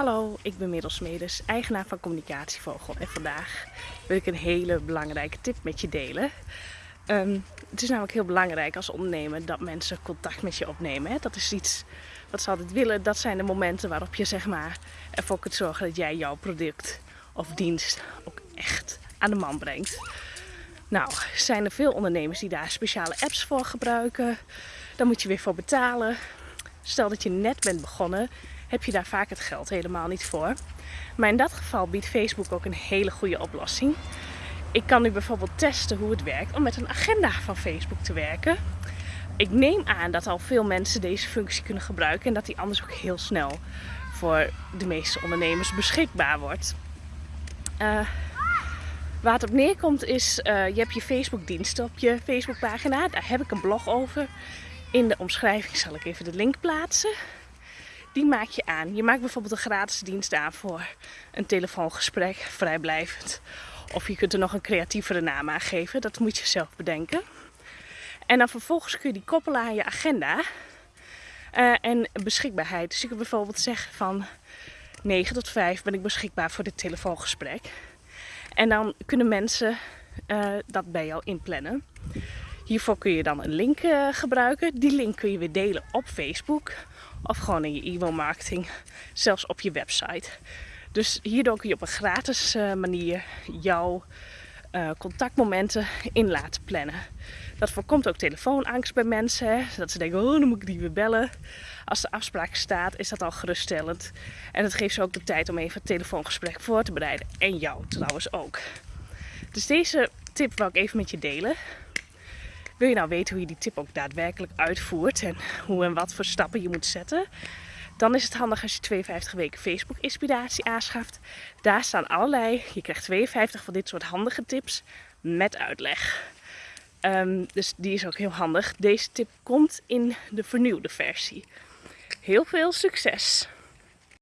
Hallo, ik ben Merel eigenaar van Communicatievogel en vandaag wil ik een hele belangrijke tip met je delen. Ehm, het is namelijk heel belangrijk als ondernemer dat mensen contact met je opnemen. Hè? Dat is iets wat ze altijd willen. Dat zijn de momenten waarop je zeg maar, ervoor kunt zorgen dat jij jouw product of dienst ook echt aan de man brengt. Nou, zijn er veel ondernemers die daar speciale apps voor gebruiken. Daar moet je weer voor betalen. Stel dat je net bent begonnen heb je daar vaak het geld helemaal niet voor. Maar in dat geval biedt Facebook ook een hele goede oplossing. Ik kan nu bijvoorbeeld testen hoe het werkt om met een agenda van Facebook te werken. Ik neem aan dat al veel mensen deze functie kunnen gebruiken en dat die anders ook heel snel voor de meeste ondernemers beschikbaar wordt. Uh, waar het op neerkomt is, uh, je hebt je Facebook diensten op je Facebookpagina. Daar heb ik een blog over. In de omschrijving zal ik even de link plaatsen die maak je aan. Je maakt bijvoorbeeld een gratis dienst aan voor een telefoongesprek, vrijblijvend. Of je kunt er nog een creatievere naam aan geven, dat moet je zelf bedenken. En dan vervolgens kun je die koppelen aan je agenda uh, en beschikbaarheid. Dus je kunt bijvoorbeeld zeggen van 9 tot 5 ben ik beschikbaar voor dit telefoongesprek. En dan kunnen mensen uh, dat bij jou inplannen. Hiervoor kun je dan een link uh, gebruiken. Die link kun je weer delen op Facebook of gewoon in je e-mail marketing, zelfs op je website. Dus hierdoor kun je op een gratis uh, manier jouw uh, contactmomenten in laten plannen. Dat voorkomt ook telefoonangst bij mensen. Hè? Dat ze denken, oh, dan moet ik die weer bellen. Als de afspraak staat, is dat al geruststellend. En het geeft ze ook de tijd om even het telefoongesprek voor te bereiden. En jou trouwens ook. Dus deze tip wil ik even met je delen. Wil je nou weten hoe je die tip ook daadwerkelijk uitvoert en hoe en wat voor stappen je moet zetten? Dan is het handig als je 52 weken Facebook inspiratie aanschaft. Daar staan allerlei, je krijgt 52 van dit soort handige tips met uitleg. Um, dus die is ook heel handig. Deze tip komt in de vernieuwde versie. Heel veel succes!